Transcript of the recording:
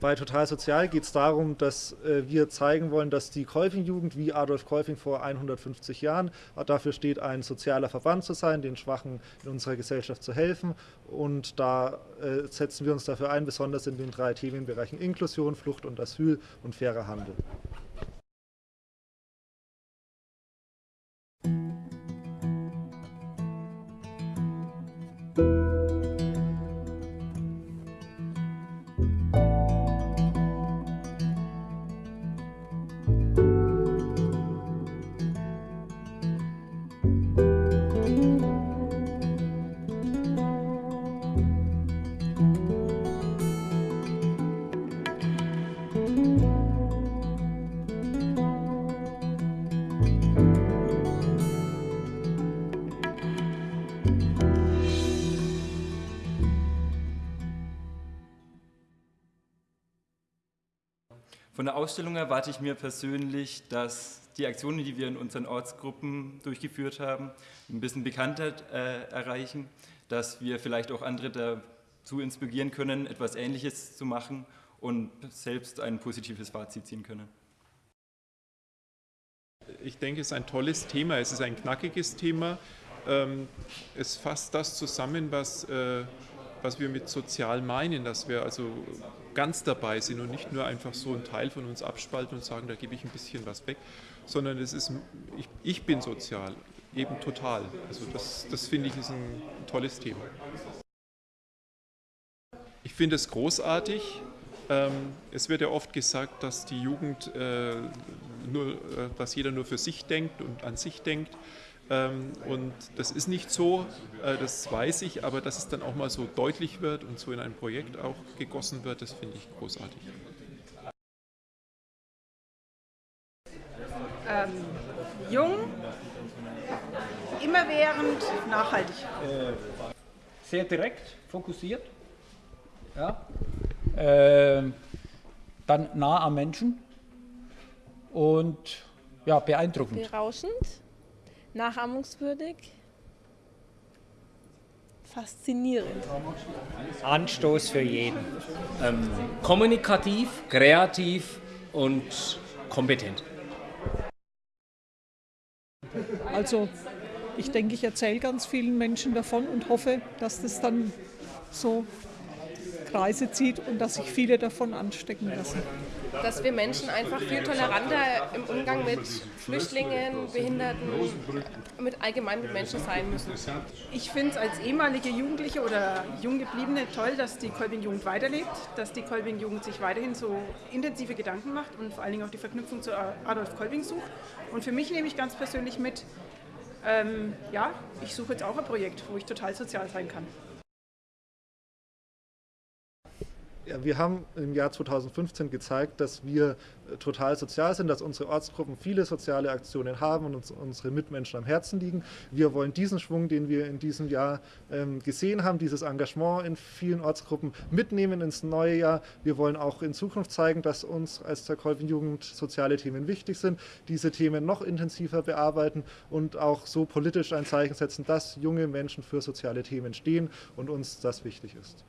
Bei Total Sozial geht es darum, dass äh, wir zeigen wollen, dass die Kolping-Jugend wie Adolf Kolping vor 150 Jahren dafür steht, ein sozialer Verband zu sein, den Schwachen in unserer Gesellschaft zu helfen. Und da äh, setzen wir uns dafür ein, besonders in den drei Themenbereichen Inklusion, Flucht und Asyl und fairer Handel. Von der Ausstellung erwarte ich mir persönlich, dass die Aktionen, die wir in unseren Ortsgruppen durchgeführt haben, ein bisschen Bekanntheit äh, erreichen, dass wir vielleicht auch andere dazu inspirieren können, etwas Ähnliches zu machen und selbst ein positives Fazit ziehen können. Ich denke, es ist ein tolles Thema, es ist ein knackiges Thema. Ähm, es fasst das zusammen, was, äh, was wir mit sozial meinen, dass wir also ganz dabei sind und nicht nur einfach so einen Teil von uns abspalten und sagen, da gebe ich ein bisschen was weg, sondern es ist, ich, ich bin sozial, eben total. Also das, das finde ich ist ein tolles Thema. Ich finde es großartig. Ähm, es wird ja oft gesagt, dass die Jugend äh, nur, äh, dass jeder nur für sich denkt und an sich denkt. Ähm, und das ist nicht so, äh, das weiß ich, aber dass es dann auch mal so deutlich wird und so in ein Projekt auch gegossen wird, das finde ich großartig. Ähm, jung, immerwährend, nachhaltig. Sehr direkt, fokussiert. Ja. Äh, dann nah am Menschen und ja, beeindruckend. Berauschend nachahmungswürdig, faszinierend. Anstoß für jeden. Ähm, kommunikativ, kreativ und kompetent. Also ich denke, ich erzähle ganz vielen Menschen davon und hoffe, dass das dann so Kreise zieht und dass sich viele davon anstecken lassen. Dass wir Menschen einfach viel toleranter im Umgang mit Flüchtlingen, Behinderten, mit allgemein mit Menschen sein müssen. Ich finde es als ehemalige Jugendliche oder Junggebliebene toll, dass die Kolbing-Jugend weiterlebt, dass die Kolbing-Jugend sich weiterhin so intensive Gedanken macht und vor allen Dingen auch die Verknüpfung zu Adolf Kolbing sucht. Und für mich nehme ich ganz persönlich mit, ähm, ja, ich suche jetzt auch ein Projekt, wo ich total sozial sein kann. Ja, wir haben im Jahr 2015 gezeigt, dass wir äh, total sozial sind, dass unsere Ortsgruppen viele soziale Aktionen haben und uns unsere Mitmenschen am Herzen liegen. Wir wollen diesen Schwung, den wir in diesem Jahr ähm, gesehen haben, dieses Engagement in vielen Ortsgruppen mitnehmen ins neue Jahr. Wir wollen auch in Zukunft zeigen, dass uns als der Kolping-Jugend soziale Themen wichtig sind, diese Themen noch intensiver bearbeiten und auch so politisch ein Zeichen setzen, dass junge Menschen für soziale Themen stehen und uns das wichtig ist.